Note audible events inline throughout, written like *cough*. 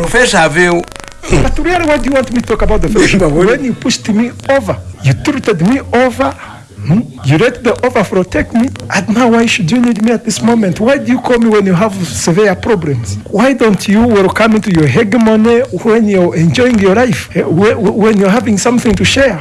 Professor Aveu, But really, what do you want me to talk about the fellowship? when you pushed me over, you treated me over, hmm? you let the overflow take me, and now why should you need me at this moment? Why do you call me when you have severe problems? Why don't you welcome into your hegemony when you're enjoying your life, eh, whe- whe- when you're having something to share?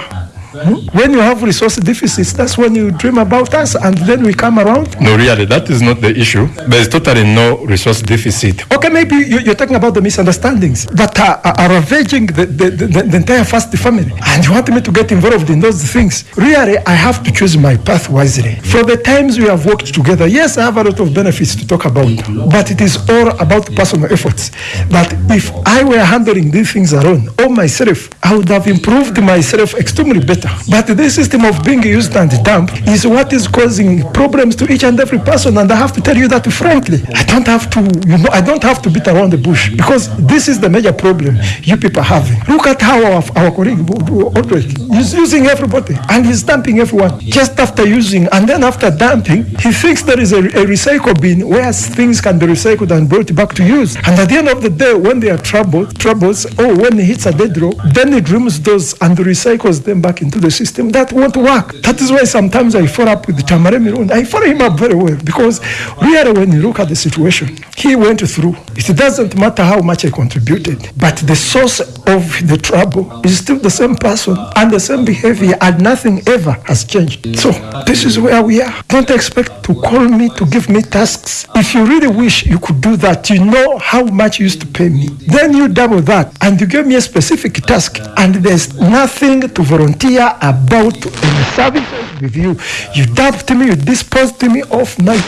Hmm? When you have resource deficits, that's when you dream about us, and then we come around. No, really, that is not the issue. There is totally no resource deficit. Okay, maybe you, you're talking about the misunderstandings that are, are, are ravaging the, the, the, the entire first family, and you want me to get involved in those things. Really, I have to choose my path wisely. For the times we have worked together, yes, I have a lot of benefits to talk about, but it is all about personal efforts. That if I were handling these things alone, or myself, I would have improved myself extremely better. But this system of being used and dumped is what is causing problems to each and every person, and I have to tell you that frankly. I don't have to, you know, I don't have to beat around the bush because this is the major problem you people are having. Look at how our, our colleague Audrey is using everybody and he's dumping everyone just after using, and then after dumping, he thinks there is a, a recycle bin where things can be recycled and brought back to use. And at the end of the day, when there are trouble, troubles, or when he hits a dead row, then he dreams those and recycles them back into the system. That won't work. That is why sometimes I follow up with Tamare Mirun. I follow him up very well because really, when you look at the situation he went through, it doesn't matter how much I contributed, but the source of the trouble is still the same person and the same behavior, and nothing ever has changed. So, this is where we are. Don't expect to call me to give me tasks. If you really wish you could do that, you know how much you used to pay me. Then you double that and you give me a specific task, and there's nothing to volunteer about any services with you. You dumped me, you disposed me off now.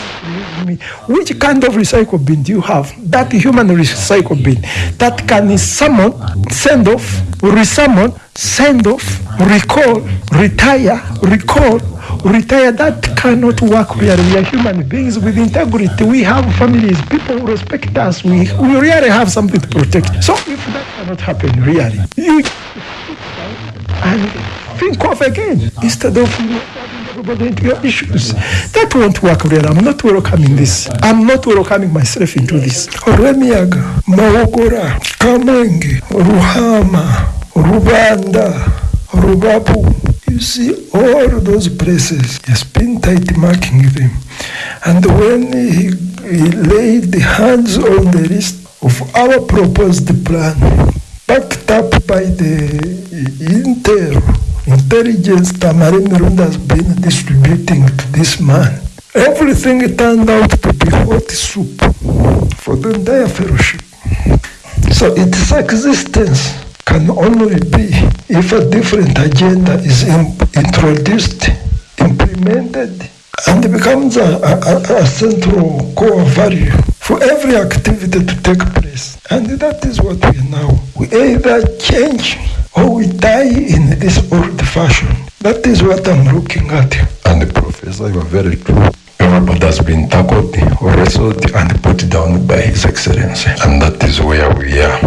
me. Which kind of recycle bin do you have? That human recycle bin that can summon, send off, resummon, send off, recall, retire, recall, retire. That cannot work where we are human beings with integrity. We have families, people respect us. We, we really have something to protect. So if that cannot happen, really, you and think again instead of everybody into your issues. That won't work really. I'm not welcoming this. I'm not welcoming myself into this. Remiaga, Maogora, Kamenge, Ruhama, Rubanda, Rubapu. You see all those places, he has been tight marking them. And when he, he laid the hands on the list of our proposed plan, backed up by the intel intelligence Tamari Mirunda has been distributing to this man. Everything turned out to be hot soup for the entire fellowship. So its existence can only be if a different agenda is in- introduced, implemented, and becomes a, a, a central core value for every activity to take place. And that is what we now. We either change or we die in this old fashion. That is what I'm looking at. And the Professor, you are very true. Everybody has been tackled, wrestled, and put down by His Excellency. And that is where we are.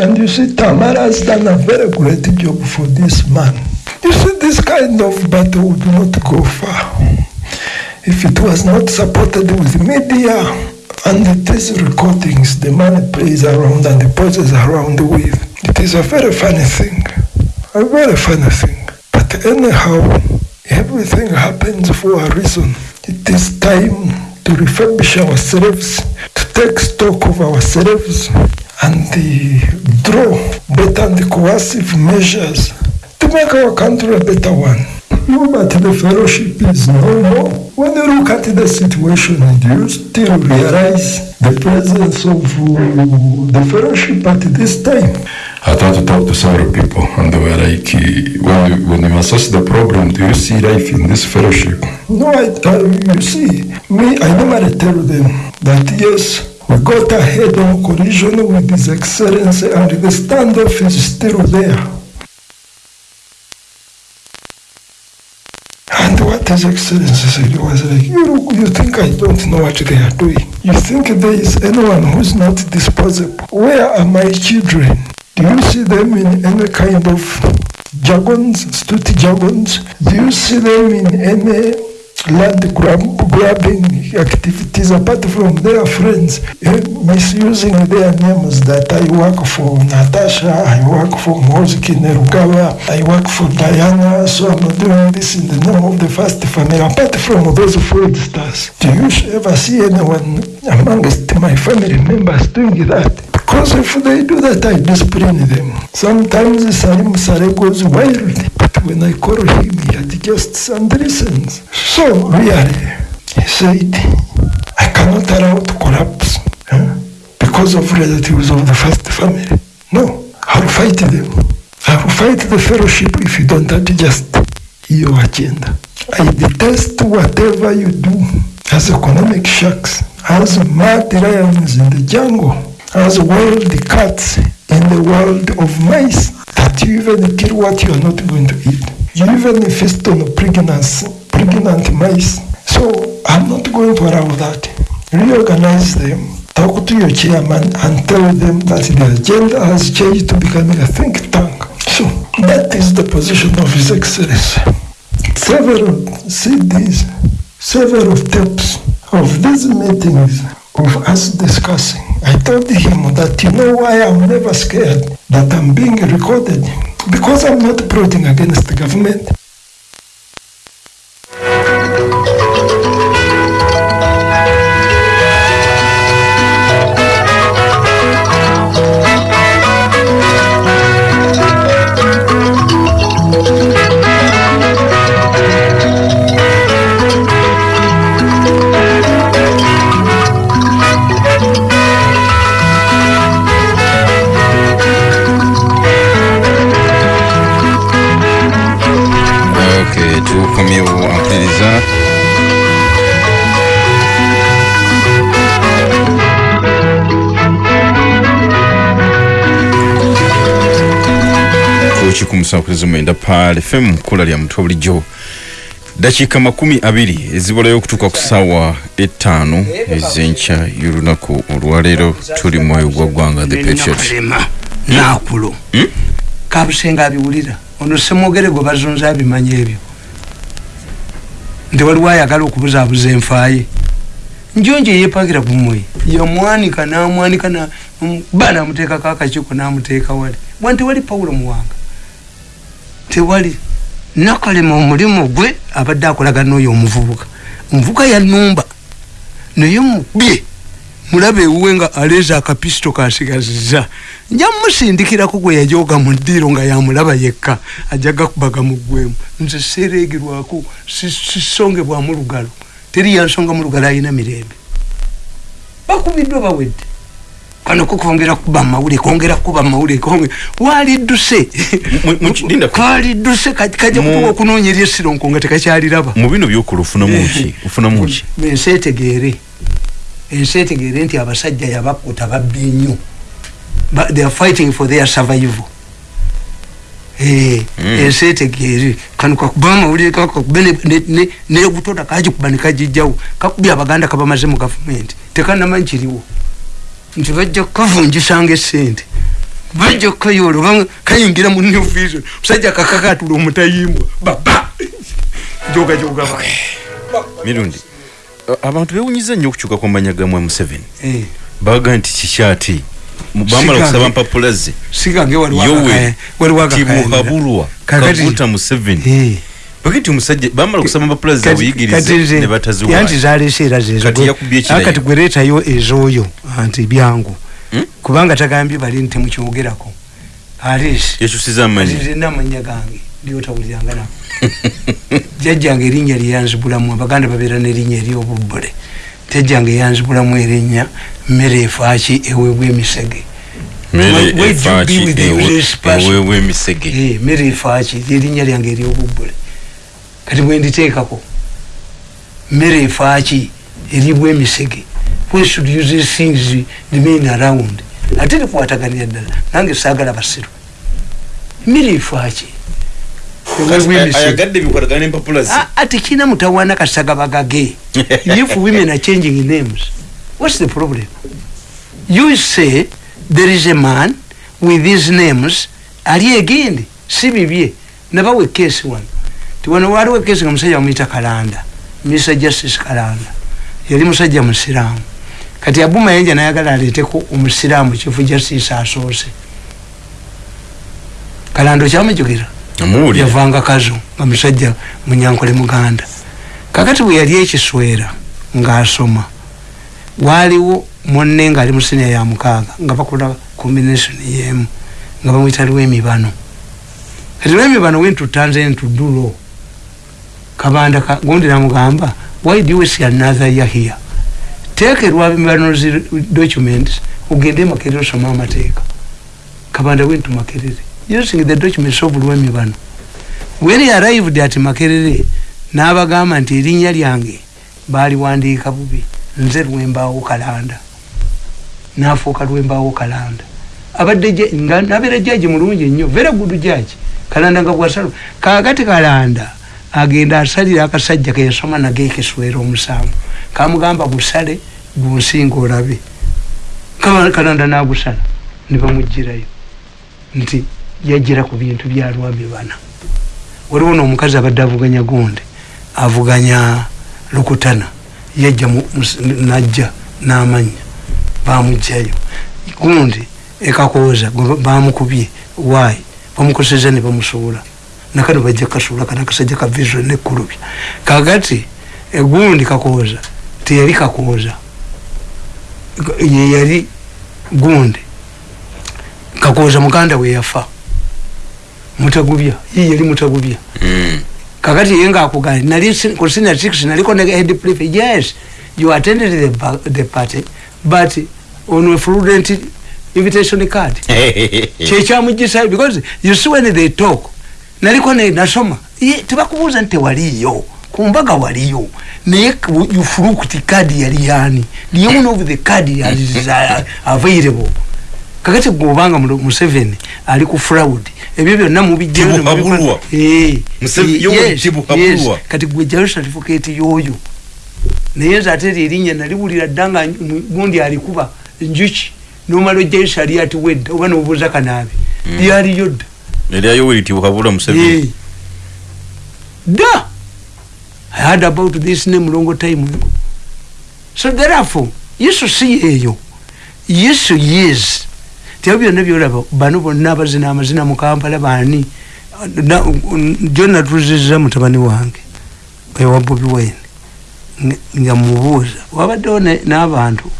And you see, Tamara has done a very great job for this man. You see, this kind of battle would not go far if it was not supported with media and these recordings the man plays around and the poses around with. It is a very funny thing, a very funny thing. But anyhow, everything happens for a reason. It is time to refurbish ourselves, to take stock of ourselves, and draw better and coercive measures to make our country a better one. No, but the fellowship is no more. When you look at the situation, do you still realize the presence of uh, the fellowship at this time? I tried to talk to several people, and they were like, when you, when you assess the problem, do you see life in this fellowship? No, I, you see, me, I never tell them that yes, we got a head-on collision with His Excellency, and the standoff is still there. Excellency said was like, you, you think I don't know what they are doing? You think there is anyone who's not disposable? Where are my children? Do you see them in any kind of jargons, street jargons? Do you see them in any land grab, grabbing activities apart from their friends, eh, misusing their names that I work for Natasha, I work for Moziki Nerugava, I work for Diana, so I'm doing this in the name of the first family. Apart from those fraudsters, do you ever see anyone amongst my family members doing that? Because if they do that, I discipline them. Sometimes Salim Sare goes wild, but when I call him, he had just and listens. So really, he said, I cannot allow to collapse eh, because of relatives of the first family. No, I'll fight them. I'll fight the fellowship if you don't adjust your agenda. I detest whatever you do as economic sharks, as mad lions in the jungle, as wild cats in the world of mice, that you even kill what you are not going to eat. You even feast on pregnancy, pregnant mice. So I'm not going to allow that. Reorganize them. Talk to your chairman and tell them that the agenda has changed to becoming a think tank. So that is the position of His Excellency. Several CDs, several tapes of these meetings of us discussing. I told him that you know why I'm never scared that I'm being recorded because I'm not plotting against the government. 9 pal fm mukula lya mutwe bulijjo. Dakiika makumi abiri ezibulayo okutuuka ku ssaawa ettaano ez'enkya y'olunaku olwaleero tuli mwoyo gwa ggwanga the patriot. Hmm? naakulo. Hmm? Kabusenga abiwulira. Ono semwogere gwe bazunza abimanyi ebyo. Nti waliwo ayagala okubuzaabuza enfaaye. Njonje yepagira kumwe yamwanika namwanika bana amuteekako akakiiko namuteeka wale bwanti wali pawulo muwanga. Tewali. Nakalema omulimu gwe abadde akolagana n'oyo omuvubuka. Omuvubuka yanumba naye mubye mulaba ewuwe nga aleeza akapisito kasigaziza. Nja musindikirako gwe yajoga mu ddiiro nga yamulaba yekka ajja gakubaga mu ggwemu nze seereegerwako sisongebwamu lugalo teri yansonga mu lugalo ayina mirembe. Bakubiddwa bawedde kano kokongera kuba mawulire kongera kuba mawulire konge walidduse Mu- mu kidinda ku- kalidduse kajja Mu- kutuba okunoonyera esironko nga tekakyaliraba mu bino byokola ofunamu ki ofunamu *laughs* ki ensi etegeere ensi etegeere nti abasajja yabakuta babbi nnyo. Ba- they are fighting for their survival. Eh, ensi etegeere kano kakuba amawulire kakakube negutoda kagikuba nekagijjawo kakubye abaganda kabamaze mu gavumenti tekanamanyi kiriwo nti bajja kukavunjisanga esente bajja kukayoola obanga kayingira mu new vision. Musajja kakakatula omutayimbwa. Baba! Jogajoga mirundi a- abantu bewunyiza nnyo okukyuka kwa manya ga mwami museveni Eh. baga nti kikyati Mu- bamala okusaba mpapula ze. sigange yowe Kakati- kaguta museveni bagi nti omusajja bamala okusaba mpapula ze buyigirize ne bataziwayo yanti zalese era zezo Kati yakubye ekirayi. kati gwereetayo ez'oyo anti byangu. Kubanga tagambye bali nti temukyogerako. Alesi yakyusiza amanyi zena amanya gange lyotawuliranga nako *laughs* jjajjange erinnya lyeyanzibulamu abaganda babeera n'erinnya eryobubbule jjajjange eyanzibulamu erinnya mmere efaaki eweebwa emisege. Mere Where- where do you efaaki be with the ewe- eweebwa emisege. Eh, mmere efaaki lyerinnya lyange eryobubbule kati bwenditeekako mmere efaaki eribwa emisege should use these things remain around. Ate likwataganira ddala nange saagala basiru. Mmere efaaki eweebwa emisege. ayagadde bikwatagana n'empapula ze Ah, ati kina mutawana kasaga bagage. *laughs* If women are changing names what's the problem? You say there is a man with these names ali egindi si bibye nabawe kesi wano ti wano waliwo ekesi nga musajja bamuyita kalanda mr justice kalanda yali musajja musiraamu kati abuma yenja nayagala aleeteko omusiraamu chief justice asoose. Kalanda okyamujukira? Yavanga kazo nga musajja munyankole muganda. Kakati bwe yali ekiswera ng'asoma waaliwo monne ng'ali mu siniya ya mukaaga nga bakola combination yemu nga bamwita lwemibano. Kati lwemibano wentutanze ntudulo kabanda ka- gundi namugamba why do you waste another year here? Take lwemibano zi documents ogende makerere osoma amateeka kabanda wentu makerere using the documents of lwemibano when he arrived at makerere n'abagamba nti erinnya lyange baaliwandiika bubi. Nze lwembaawo kalanda. Nafuuka lwembaawo kalanda. Abadde nabeera jaji mulungi nnyo very good jaji kalanda nga bwasalo kakati kalanda agenda asalira akasajja keyasoma nage ekiswera omusanvu. Kamugamba busale gunsinga olabe. Kala- kalanda nagusala nebamugirayo nti yajjira ku bintu bya lwami bana. Waliwo noomukazi abadde avuganya gonde avuganya lukutana. Yajja najja n'amanya bamugjayo gundi ekakooza bamukubye waayi bamukoseza ne bamusuula nakano bajja kasuula kana akasajja ka vision nekkulubya kakati egundi kakooza teyali kakooza ye yali gundi. Kakooza muganda we yafa. Mutagubya ye yali mutagubya. Mm. kakati ye ngaakugani nali ku senior six naliko ne head prefect yes you attended the, the party but on a fraudulent invitation card. *laughs* Kyekyamugisayo because you see when they talk naliko ne nasoma. Tebakubuuza nti tewaliyo ku mbaga waliyo. Naye fruit card yali yani the one of the is uh, available? Kakati gweobanga museveni ali ku fraud ebyo byonna Tibuhabulwa. Eh, eh, gwejjayo certificate yoyo. Naye nze ate eryo erinnya naliwulira dda nga mu- gundi alikuba njuki. Nomala ojjayo sali ati wedda oba nobuuza kanaabe lyaliyo dda eryayo tibuhabula Eh. museveni. Da! I heard about this name long time. So therefore yesu si yeeyo yesu yes tebyo byonna byolaba bano bonna abazina amazina mu kampala baani? Jo natuziza mutabani wange ewa bobi wine. Nga- mubuuza. Wabaddewo n'abantu.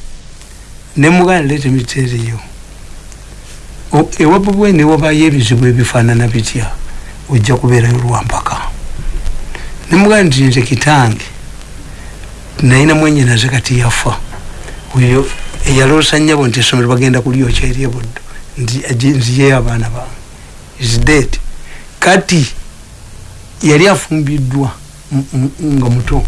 Nemugana leeta emiteeriyo O- ewa bobi wine newabayo ebizibu ebifaanana bitya? Ojja kubeerayo lwampaka nemugana nti nze kitange nalina mwenyinaze kati yafa. Oyo eyaloosa nnyabo nti essomero bagenda kulyokya eri ebuddo nziyeyo abaana bange is dead. Kati yali afumbiddwa nga muto.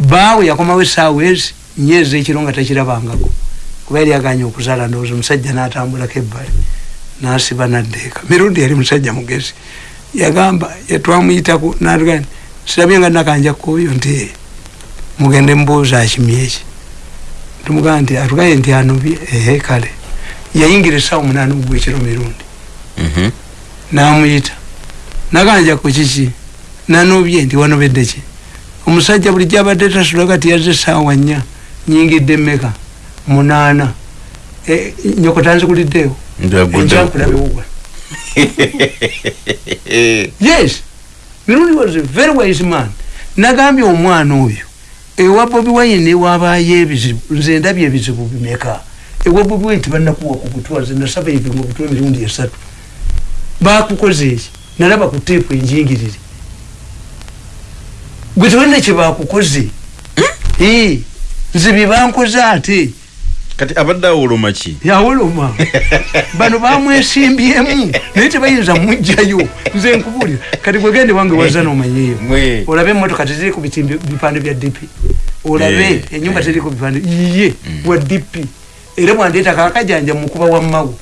Baawe yakomawo esaawa ezi nyeezi ekiro nga takirabangako kuba yali aganye okuzaala ndowooza omusajja n'atambulako ebbali n'asiba naddeeka. Mirundi yali musajja mugezi. Yagamba yatwamuyitako natugani sirabye nga nakanja kkoyo nti "Eh, mugende mubuuza akimye eki tumugamba nti atugaye nti anobye ehe kale. Yayingira essaawa munaana ogwekiro mirundi. Mhm. namuyita naganja ku kiki? Nanobye nti wanobedde ki? Omusajja bulijjo abadde tasula kati yazze essaawa nnya nyingidde mmeka munaana Eh, nyoko tanzikuliddeyo Njagudde. enkyakulabewowa *laughs* yes. Mirundi was a very wise man. Nagambye omwana oyo ewa bobi wine newabayo ebizibu nze ndabye ebizibu bimeka. Ewa bobi wine tebanakuwa ku butwa nze nasaba ebimu obutwa emirundi esatu. Bakukoze eki? Nalaba ku teepu enjingirire. Gwe tewalina kyebakukoze Eh, nze byebankoze ate kati abadde awoloma ki? Yawoloma bano bamwesimbyemu naye tebayinza mugjayo. Nze nkubuulira. Kati gwegende wange waza nomanyeyo olabe emotoka teziri ku bipande bya dp olabe enyumba teri ku bipande. Iye wa dp era bwandeeta kakajanja mukuba wa mawo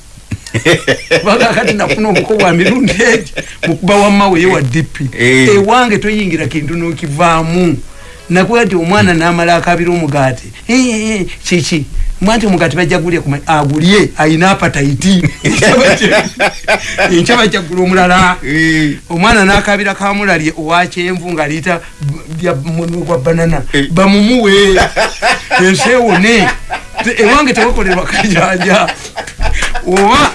*laughs* bakakati nafuna omuko bwa mirundi egi mukuba wa mawo ye wa dp ewange toyingira kintu nokivaamu. Nakuba ti omwana namala akabira omugaati. Kiki mwanti omugati bajja gulye kuma agulye ayina apataiti enkyaba kyagula omulala. Omwana nakabira kamulalye owakyenvu nga liita munwe gwa banana. Bamumuwe. Ensi ewone. Ewange tewakolerwa kajanja oba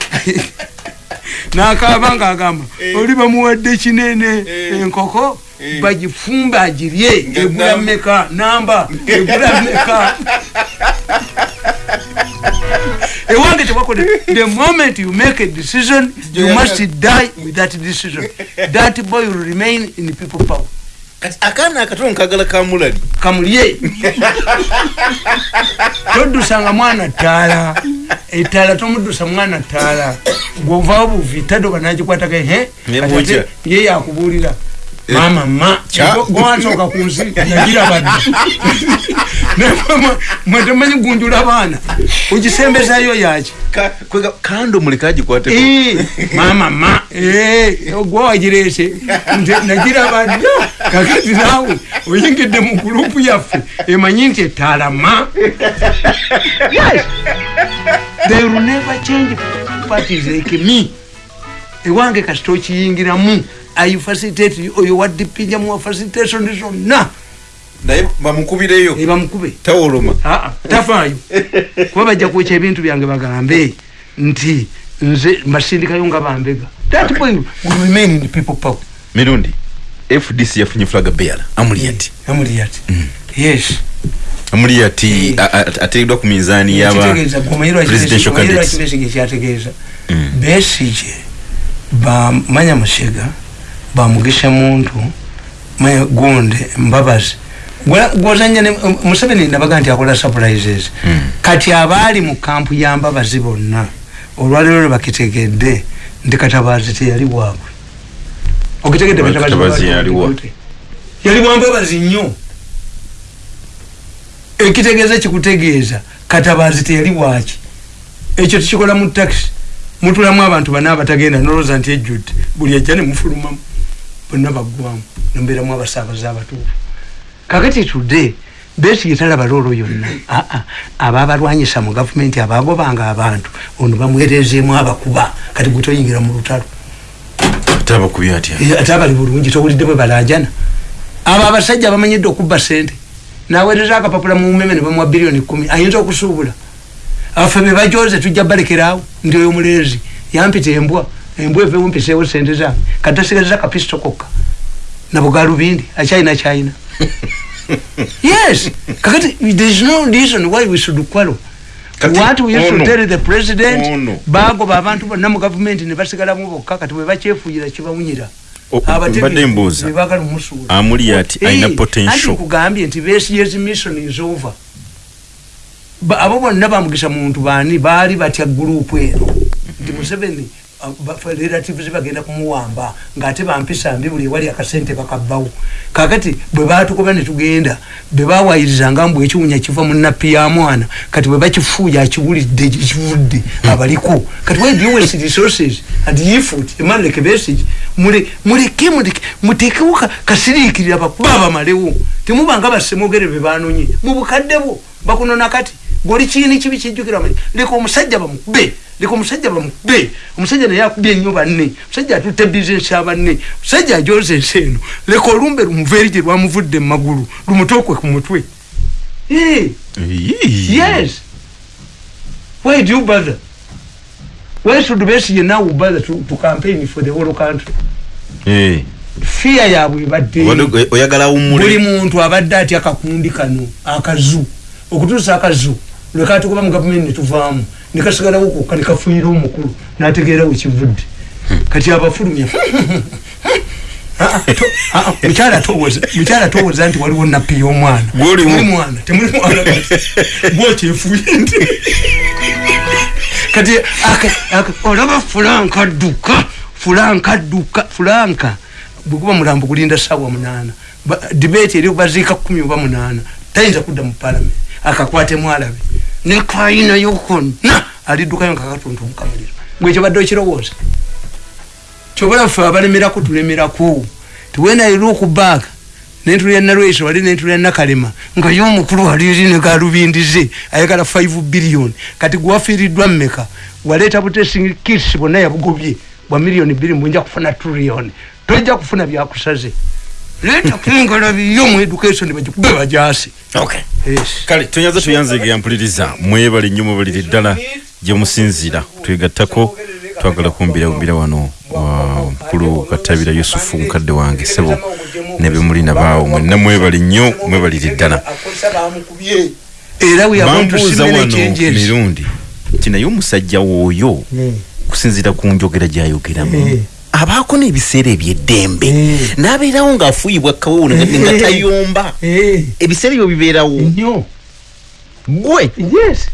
nakaba nga agamba oli bamuwadde kinene. Enkoko bagifumbe agirye egula meka namba egula meka ewange tewakolera *laughs* the moment you make a decision you must die with that decision. *laughs* That boy will remain in people power. Kati akaana akatono nkagala kamulali. Kamulye. *laughs* Todusanga mwana ttaala ettaala tomudusa mwana ttaala gwovaawo buvi tadoba nagikwatako he Nebwokya. ye yakubuulira. Mama ma Kya. gwansooka ku nsi yagirabadde mwetemanyi gunjula baana? Ogisembezayo yaki kando muleka agikwateko Eh, mama ma. Eh, gwe wagirese nze nagiraba dda kakati naawe oyingidde mu gurupu yaffe. Emanyi nti ettaala ma. Yes. they will never change parties like me. Ewange kasita okiyingiramu. I facilitate oyo waddipinja mu facilitation zonna naye bamukubireyo ebamukube tawoloma Aa, tafaayo. Kuba bajja kwekya ebintu byange bagambe nti nze mbasindikayo nga bambega. Mirundi fdc yafunye flaga beara amuli ati amuli ati yes. Amuli ati a- a- ateereddwa ku minzaani yaba Kitegeeza, gwomanyi lwaki presidential Besigye- gwomanyi lwaki candidates. Besigye kyategeeza besige bamanya musega bamugisha muntu manya gonde mbabazi gwozanya museveni nabaga nti akola surprises. Kati abaali mu kampu ya mbabazi bonna olwaliro lwe bakitegedde nti katabazi teyali bwabwe. Okitegedde yali bwambabazi nnyo. Ekitegeeza kikutegeeza katabazi teyali bwaki ekyo tukikola mu taxi. Mutulamu abantu bana abatagenda noloza nti ejjudde buli ajja nemufulumamu bonna baggwamu nombeeramu abasaabaze abatuufu kakati tudde besigye talaba loolo yonna. Aa aba abalwanyisa mu gavumenti abagobanga abantu. Ono bamwerezeemu abakuba. Kati gwe toyingira mu lutalo. Atya? Eh, ate abali bulungi towulidde bwe balajana abo abasajja bamanyidde okubba sente naweereza akapapula mu umeme ne bamuwa biliyoni kumi ayinza okusuubula? Afe be bajoze tujja balekerawo ndi oyo mulenzi yampita embwa. Embwa eve mumpiseewo sente zange. Katasigaliza kapisito kokka nabugalubindi akyalina kyalina *laughs* *laughs* yes. Kakati there is no reason why we should quarrel Kati what we used to ono- tell the president ono. bagoba abantu bonna mu gavumenti ne basigalamu bokka kati bwe bakyefuuyira kibawunyira O- mbadde mbuuza. amuli ati alina potential. kugambye nti besiyezi mission is over. Abo bonna bamugisa muntu bani baali batya gurupu eno. Nti museveni relatives bagenda kumuwamba ngaate bampisa mbi buli ewali akasente bakabbawo kakati bwe batukuba netugenda bwe bawayirizanga mbu ekiwunya kiva mu nappi ya mwana kati bwe bakifuuya akiwulidde kivudde abaliko. Kati resources and effort emanleke besigi muleke muleke mutekewo ka- kasiriikirira bakuba bamalewo temubanga basemogere be banonye mu bukadde bwo bakunona kati goli kiini kibi kijjukira leka omusajja bamukube leka omusajja bamukube omusajja naye akubye ennyo banne. Omusajja atutte bizinesi ya banne. Omusajja ajoza ensi eno. Leka olumbe lumuva eri gye lwamuvudde mu magulu lumutookwe ku mutwe. Yes. Why do you bother? Why should besigye now bother to, to campaign for the whole country? Eh. fear yaabwe ebadde Wadde- oyagala buli awummule muntu abadde atya akakundi kano akazu. Okutuusa akazu lwekatukuba mu gavumenti netuvaamu nekasigalawo kokka nekafunyira omukulu nategeera wekivudde kati abafulumya Ah, ah, ah, mukyala towoza mukyala towoza nti waliwo nappi y'omwana. Temuli mwana temuli mwana *laughs* gwokyefuye nti. Kati olaba fulanka adduka fulanka adduka fulanka. Bwekuba mulambo kulinda sawa munaana. Debate eri baziika kumi oba munaana. Tayinza kudda mu palamenti akakwatemu alabe nekayinayo konna aliddukayo nga katuntubuka muliro gwekyo badde okirowooza kyobola ffe abalemerako tulemerako tiwena look back nentulya nalweso wali nentulya nakalema nga yomukulu waliri negalubindize ayagala 5 billion. Kati gwafiiriddwa mmeka? Waleeta butesing kits bonna yabugobye bwa miliyoni bbiri mbwenja kufuna trillion. Tojja kufuna byakusaze leeta kingala biyo mu education bagikube bajasi okay yes. kale tonyaza tuyanzege mpuliriza mwebale nnyo mubalire ddala gye musinzira. Twegattako twagala kumbira bumbira wano wa mukulu katabira yusufu mukadde wange sebo ne bemulina baawo mwenna mwebale nnyo mwebalire ddala era we are going to see bambuuza many wano mirundi nti naye omusajja wooyo kusinzira ku njogera gyayogeramu Eh. Abaako n'ebiseera ebyeddembe. Eh. n'abeerawo ng'afuuyibwa kawuuna nga nga tayomba. Eh, ebiseera ebyo bibeerawo? Gwe? Yes.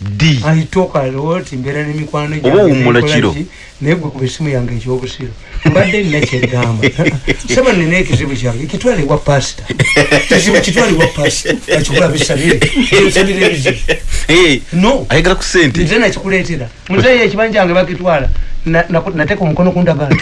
Di alitoka loti mbeera n'emikwano Oba gyange wummula nekola kiro. ki, naye gwe kuba esimu yange ekyobusiro mbadde nina kyeggamba saba *laughs* nina ekizibu kyange kitwalibwa pasita. Kizibu kitwalibwa pasita. Akikola bisabire. Bisabire ebizibu. *laughs* Eh, no. Ayagala ku sente nze nakikuleetera. Muzeeyo ekibanja kyange bakitwala na- naku- nateeka omukono kundagala.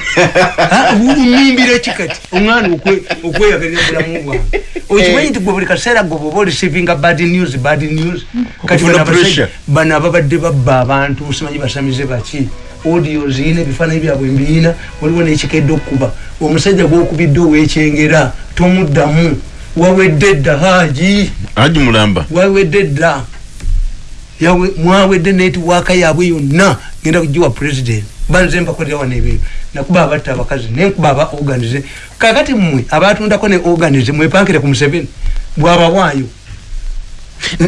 *laughs* Umimbira kikati omwana okwe- okweyagalira bulamu bwange. *laughs* Okimanyi nti gwe buli kaseera gwe bwoba olisivinga bad news bad news? Kati Okufuna bano ababadde babba abantu simanyi basamize baki? Audio ziyina ebifaananyi byabwe mbiina waliwo nekikedde okukuba. Omusajja gwokubidde owekyengera tomuddamu. Wawedde dda haji aji mulamba wawedde dda mwawedde netiwaaka yaabwe yonna. Genda kugiwa president banze mbakolera wano ebintu nakuba abatta abakazi nenkuba aba organize. Kakati mmwe abatundako ne organize mwepankire ku museveni. Bwabawaayo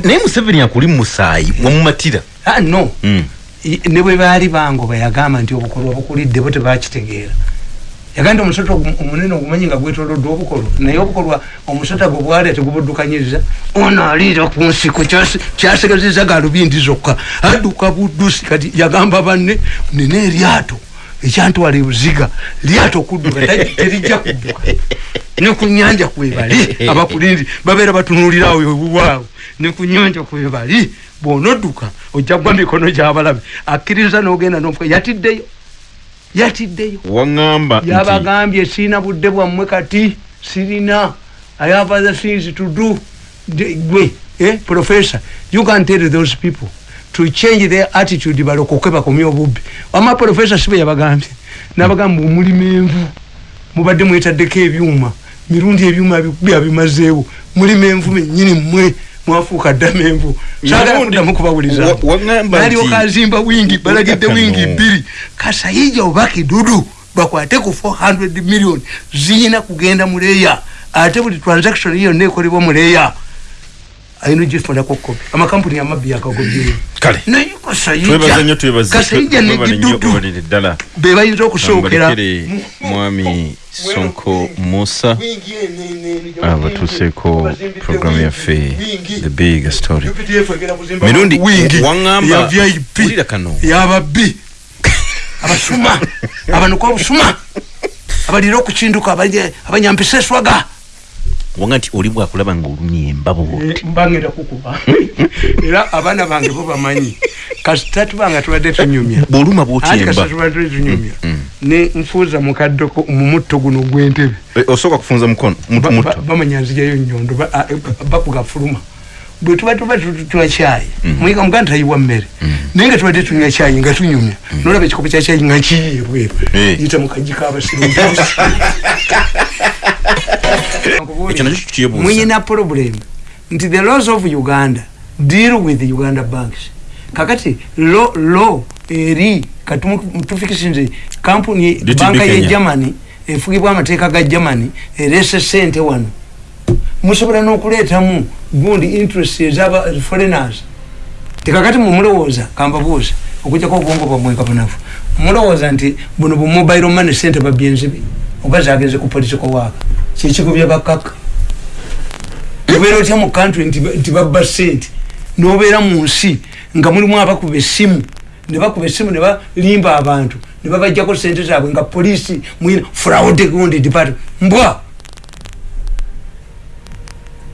naye museveni akuli mu musaayi wamumatira ah no. Mm. I- ne bwe baali bango bayagamba nti obukolwa bukulidde bo tebakitegeera yagaa nti omusota omunene ogumanyi nga gwetoloddwa obukolwa. Naye obukolwa omusota gwe bwali tegubuddukanyiza ono aliira ku nsiko kyasigaziza galubindi zokka. Adduka buddusi kati yagamba banne nina eryato ekyantwala ebuziga lyato okudduka teri- terijja kudduka. Ne ku nyanja kwebali *laughs* abakulindi babeera batunuulirawo ewuwaawo ne ku nyanja kwebali bw'onodduka ojja gwa mikono gy'abalabe. Akkiriza n'ogenda nomuka yatiddeyo yatiddeyo. Waŋŋamba yabagambye sirina budde bwammwe kati sirina. I have other things to do. Gwe eh, professor you can tell those people to change their attitude balokoke bakomye obubbi. Ama professor sibe yabagambye nabagamba omulima envu mubadde mwetaddeko ebyuma mirundi ebyuma byabimazeewo. Mulima envu mennyini mmwe mwafuuka ddamu envu. Sagala Mirundi- kuddamu kubawuliza wa- waŋŋamba nti- nalyoka azimba wingi balagidde wingi bbiri. Kasayija oba kidudu bakwate ku 400 million. Ziyina kugenda muleya ate buli transaction yonna ekolebwa muleya ayina ogifunako kopi. Amakampuni amabbi yakagobyeyo kale. Naye twebaza nnyo kasayija twebaza kasayija twebale nnyo negidudu obalire ddala be bayinza okusookera balekere mwami sonko musa. Abatuuseeko programu yaffe the big story. Mirundi waŋŋamba ya vip wulira kano. Yababbi abasuma *laughs* abanuka obusuma abalira okukinduka abalye- abanyampisa eswaga wanga nti oli bwakulaba ng'olumya embabo bwoti mbangenda kukuba. *laughs* Era abaana bange bo bamanyi kasita tubanga tubadde tunyumya. Bw'oluma bwoti anti emba kasita tubadde tunyumya? Ne nfuuza mukaddeko mu mutto guno gw'entebe Eh, osooka kufunza mukono bamanya nzijayo nyondo ba- a- bakuga fuluma bwe tuba tuba tu- tunywa kyayi muyiga muganda tayiwa mmere. Naye nga tubadde tunywa kyayi nga tunyumya nolaba ekikopo kya kyayi nga kiyiye bweru Eh. yita mukaji kabasiru ekyo *laughs* nakyo kyebuuza muyina problem. Nti the laws of uganda deal with uganda banks. Kakati lo lo eri katumu- tufikisinze kampuni banka ye germany efugibwa amateeka ga germany erese sente wano. Musobola n'okuleetamu gundi interest ezaba foreigners. Tekakati mumulowooza kambabuuza okujjako obwongo bwamwe kabunafu mulowooza nti buno bu mobile money sente babyenzibi oba zagenze ku political waaka kyekigobya bakaka. Obeera otya mu country nti ba- nti babba sente? N'obeera mu nsi nga mulimu abakuba essimu. Ne bakuba essimu ne balimba abantu. Ne babajjako sente zaabwe nga poliisi muyina fraude gundi department. Mbwa!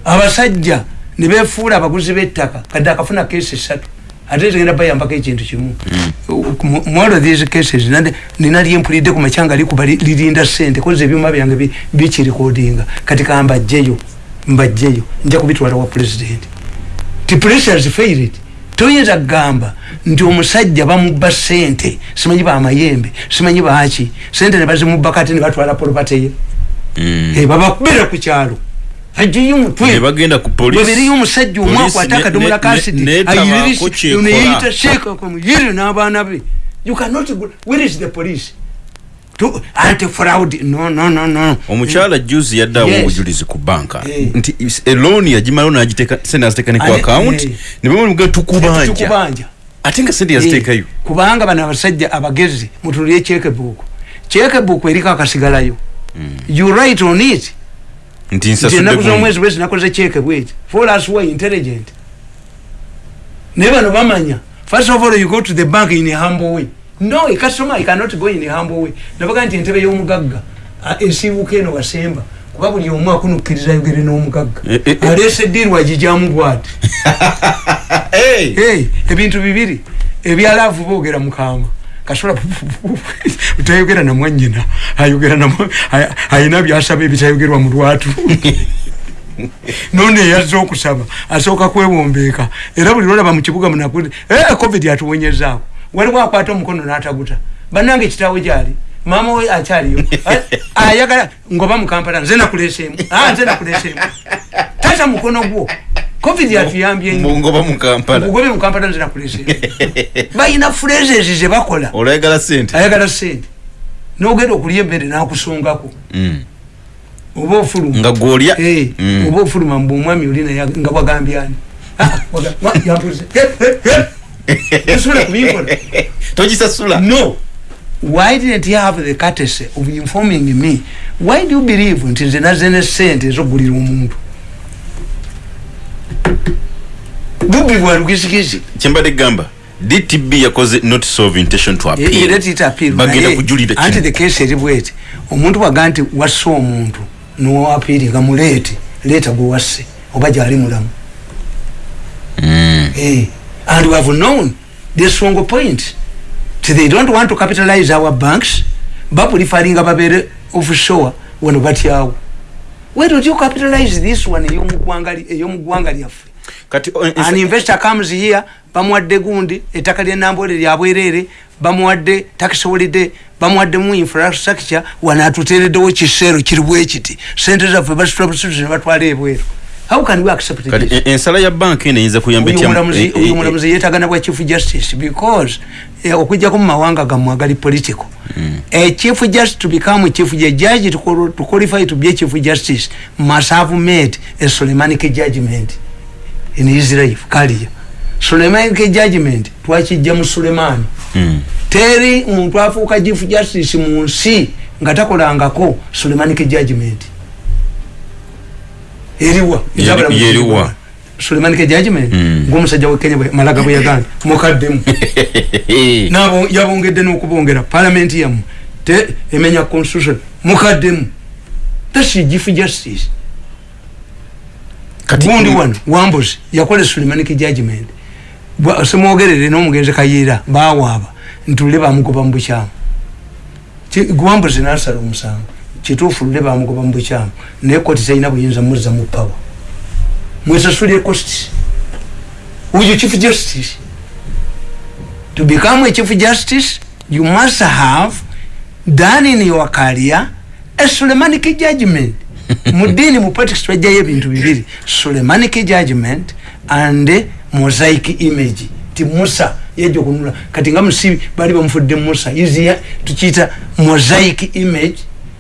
Abasajja ne befuula abaguzi b'ettaka. Kadde akafuna keesi esatu ate tegenda bayambako ekintu kimu. Of these cases nina lyempulidde ku makyanga likuba li- lirinda sente koza ebyuma byange bi- bikirikodinga kati kambajjeyo mbajjeyo nja kubitwala wa president. Ti pressures failed toyinza kugamba nti omusajja bamubba sente simanyi bamayembe simanyi baki sente nebazimubba kati nebatwala polopateye Eh, babakubira ku kyalo ajiyo ne omutwe bagenda ku polisi bwebiriyo omusajja omu Polisi akwata ne- akadomola ne- ka ne- netabaako kyekola. neyeyita sheeka kamuyiri n'abaana be. You cannot go where is the police? To- anti fraud no no no no. Omukyala juzi yaddawo Yes. obujulizi ku banka. Eh. nti is- elooni yagimalawo nagiteeka sente naziteeka ne ku Ane- account. eh. ne bamuga tukubanja tukubanja ate nga sente yaziteekayo kubanga bano abasajja abagezi mutulire chekebuku chekebuku eriko akasigalayo. You write on it nti ennaku z'omwezi bwezi nakoze cheke bweti for us were intelligent. Naye bano bamanya first of all you go to the bank in a humble way. No a customer cannot go in a humble way. Nabaga nti entebe y'omugagga esiibuka eno wasemba kuba buli omu akunukkiriza yogere n'omugagga. Eh, eh, eh. aleesa eddiirwa gijyamu bwati. *laughs* Ebintu bibiri ebyalaavu boogera mukama kasola utayogera na mwanyina ayogera ayina byasaba ebitayogerwa mu lwatu. *laughs* None yazza okusaba asooka kwewombeeka. Era buli lwolaba mu kibuga munakuti eh, covid atuwonyezaako waliwo akwata omukono n'ataguta. Bannange kitaawe gyali. Maama we akyaliyo. A- ayagala ngoba mukampala nze nakuleseemu Ah, nze nakuleseemu tata mukono gwo covid atuyambye nnyo mungoba mu kampala. Ugobe mukampala nzira kulese *laughs* balina phrases ze bakola. Olwayagala sente. Ayagala sente. Nogenda okulya emmere nakusungako Mm. oba ofuluma. Nga gwolya? Eh, Mm. oba ofuluma mbu omwami oli naye nga wagambyani osobola kubinkola togisasula? No. Why didn't you have the courtesy of informing me? Why do you believe nti nze naze ne sente ezokugulira omuntu bubbi bwa lugizigizi kyembadde gamba dtb yakoze notice of intention to appeal? Bagenda kujulira anti the case eri bweti omuntu waga nti wasse omuntu nowapiiringa muleete leeta gwe wasse oba gyali mulamu. Mm. Eh, and we have known the strong point they don't want to capitalize our banks bapulifaringa babere offshore wano batyawo why don't you capitalize this one ey'omugwanga lyaffe. Kati o- an investor comes here bamuwadde gundi ettaka ly'enambole lya bwerere bamuwadde tax holiday bamuwadde mu infrastructure wano atuteereddewo kiseero kiri bwe kiti. Sente zaffe batwala ebweru how can we accept kati this? en- ensala ya banka eno eyinza kuyamba Oyo etya- omulamuzi- eh, eh, oyo omulamuzi yeetagana bwa chief justice because eh, okujjako mu mawanga gammwe agali political. A chief justice to become a chief ju- judge to, to qualify to be a chief justice must have made a solemanic judgment in his life kaliya solemanic judgment twakijja mu sulemani Mm. teri muntu afuuka chief justice mu nsi nga takolangako solemanic judgment eriwa Yeri- yeriwa. solemanic judgment Mm. ngaomusajja wekenya bwe- malaga bwe yagambye *laughs* mukaddemu *laughs* nabo yabongedde n'okubongera. Palamenti yammwe. Te emenya constitution mukaddemu thats chief justice. Kati- gundi mm. wano wambuzi yakola sulemanic judgment Bwa- simwogerere n'omugenzi kayiira bawaaba ntule bamugoba mu bukyamu. Ki- wambuzi nasala omusango kituufu lule bamugoba mu bukyamu naye koti talina buyinza muzza mu pawa mwesasulire cost uyo chief justice. To become a chief justice you must have done in your career a solemanic judgment. *laughs* Mu ddiini mu politics twajjayo ebintu bibiri solemanic judgment and mosaic image. Ti musa yajja okunula kati nga musibi bali bamufudde musa. Izia tukiyita mosaic image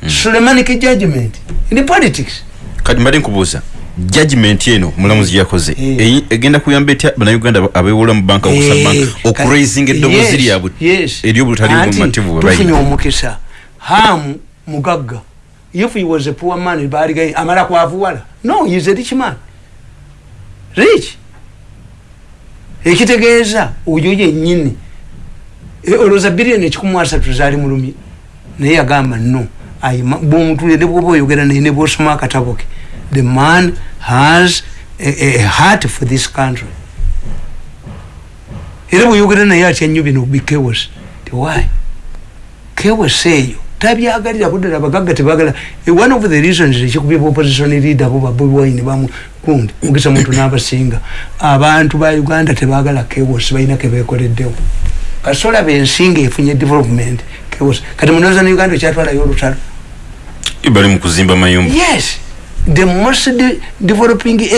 solemanic judgment in politics. Kati mbadde nkubuuza judgment eno mulamuzi yakoze. Eh. eyi- egenda kuyamba etya bannayuganda abewola mu banka Eh, okusaba banka? ka- okuraisinga eddoboozi yes, lyabwe. yes. eryobutali Anti bumativu bwe tufunye omukisa. Hamu mugagga. If he was a poor man baligaye amala kwavuwala no he is a rich man. Rich. Ekitegeeza oyo yennyini. E, olowooza biliyoni ekikumu asatu zaali mulumi. Naye yagamba no bwomutule ne bwoba oyogera naye ne bwosoma akatabo ke the man has a, a heart for this country. Era bweyogera naye atya nnyo bino bi chaos tewai chaos eyo. Tabyagalira kuddala abagagga tebagala. Eh, one of the reasons ekikubye opposition leader bo babwine bamukundi mugisa muntu n'abasinga. Abantu ba uganda tebagala chaos balina kebekoleddewo kasola bensinga efunye development. Chaos kati munoza ne uganda ekyatwalayo olutalo bali mu kuzimba mayumba yes. The most de developing